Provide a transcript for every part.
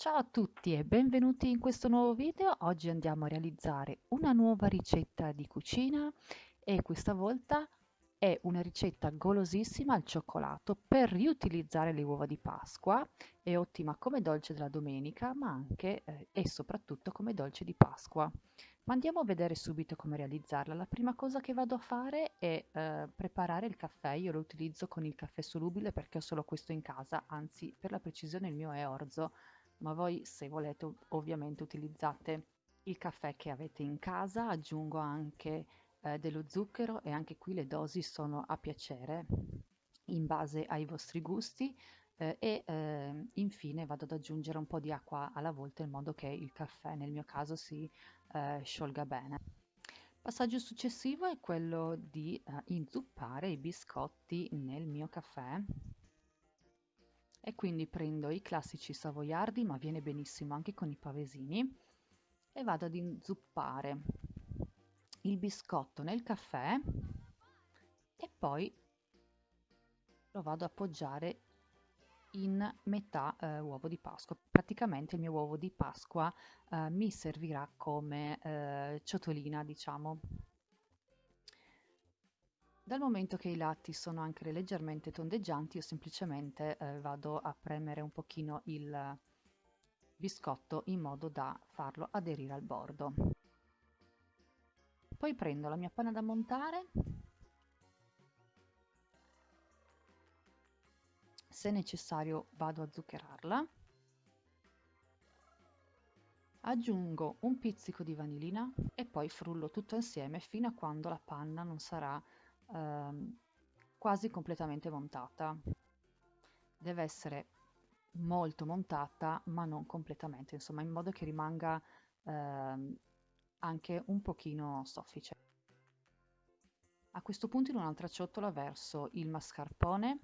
Ciao a tutti e benvenuti in questo nuovo video. Oggi andiamo a realizzare una nuova ricetta di cucina e questa volta è una ricetta golosissima al cioccolato per riutilizzare le uova di Pasqua. È ottima come dolce della domenica ma anche eh, e soprattutto come dolce di Pasqua. Ma andiamo a vedere subito come realizzarla. La prima cosa che vado a fare è eh, preparare il caffè. Io lo utilizzo con il caffè solubile perché ho solo questo in casa, anzi per la precisione il mio è orzo ma voi se volete ovviamente utilizzate il caffè che avete in casa, aggiungo anche eh, dello zucchero e anche qui le dosi sono a piacere in base ai vostri gusti eh, e eh, infine vado ad aggiungere un po' di acqua alla volta in modo che il caffè nel mio caso si eh, sciolga bene. Passaggio successivo è quello di eh, inzuppare i biscotti nel mio caffè e quindi prendo i classici savoiardi, ma viene benissimo anche con i pavesini, e vado ad inzuppare il biscotto nel caffè e poi lo vado a appoggiare in metà eh, uovo di Pasqua. Praticamente il mio uovo di Pasqua eh, mi servirà come eh, ciotolina, diciamo. Dal momento che i lati sono anche leggermente tondeggianti, io semplicemente eh, vado a premere un pochino il biscotto in modo da farlo aderire al bordo. Poi prendo la mia panna da montare, se necessario vado a zuccherarla, aggiungo un pizzico di vanillina e poi frullo tutto insieme fino a quando la panna non sarà ehm, quasi completamente montata. Deve essere molto montata, ma non completamente, insomma, in modo che rimanga ehm, anche un pochino soffice. A questo punto in un'altra ciotola verso il mascarpone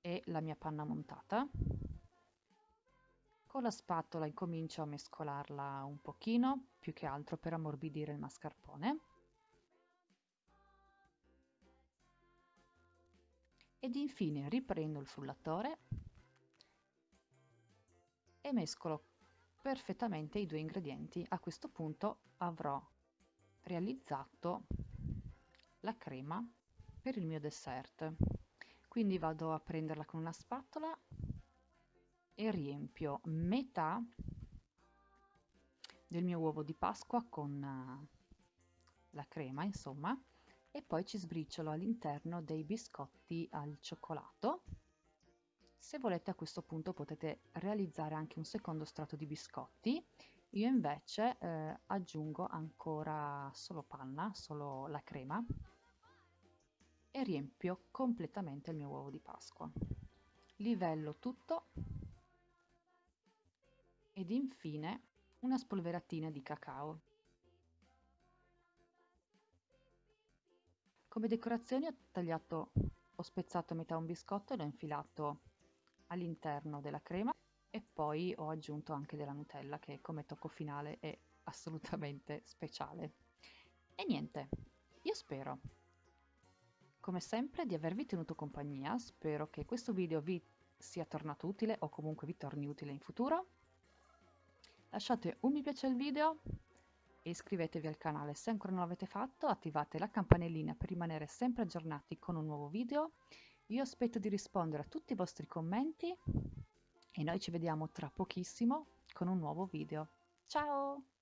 e la mia panna montata. Con la spatola incomincio a mescolarla un pochino, più che altro per ammorbidire il mascarpone. Ed infine riprendo il frullatore e mescolo perfettamente i due ingredienti. A questo punto avrò realizzato la crema per il mio dessert. Quindi vado a prenderla con una spatola e riempio metà del mio uovo di Pasqua con uh, la crema, insomma, e poi ci sbriciolo all'interno dei biscotti al cioccolato. Se volete a questo punto potete realizzare anche un secondo strato di biscotti, io invece eh, aggiungo ancora solo panna, solo la crema e riempio completamente il mio uovo di Pasqua. Livello tutto ed infine una spolveratina di cacao. Come decorazione ho tagliato, ho spezzato a metà un biscotto e l'ho infilato all'interno della crema e poi ho aggiunto anche della Nutella che come tocco finale è assolutamente speciale. E niente, io spero, come sempre, di avervi tenuto compagnia, spero che questo video vi sia tornato utile o comunque vi torni utile in futuro lasciate un mi piace al video e iscrivetevi al canale se ancora non l'avete fatto, attivate la campanellina per rimanere sempre aggiornati con un nuovo video. Io aspetto di rispondere a tutti i vostri commenti e noi ci vediamo tra pochissimo con un nuovo video. Ciao!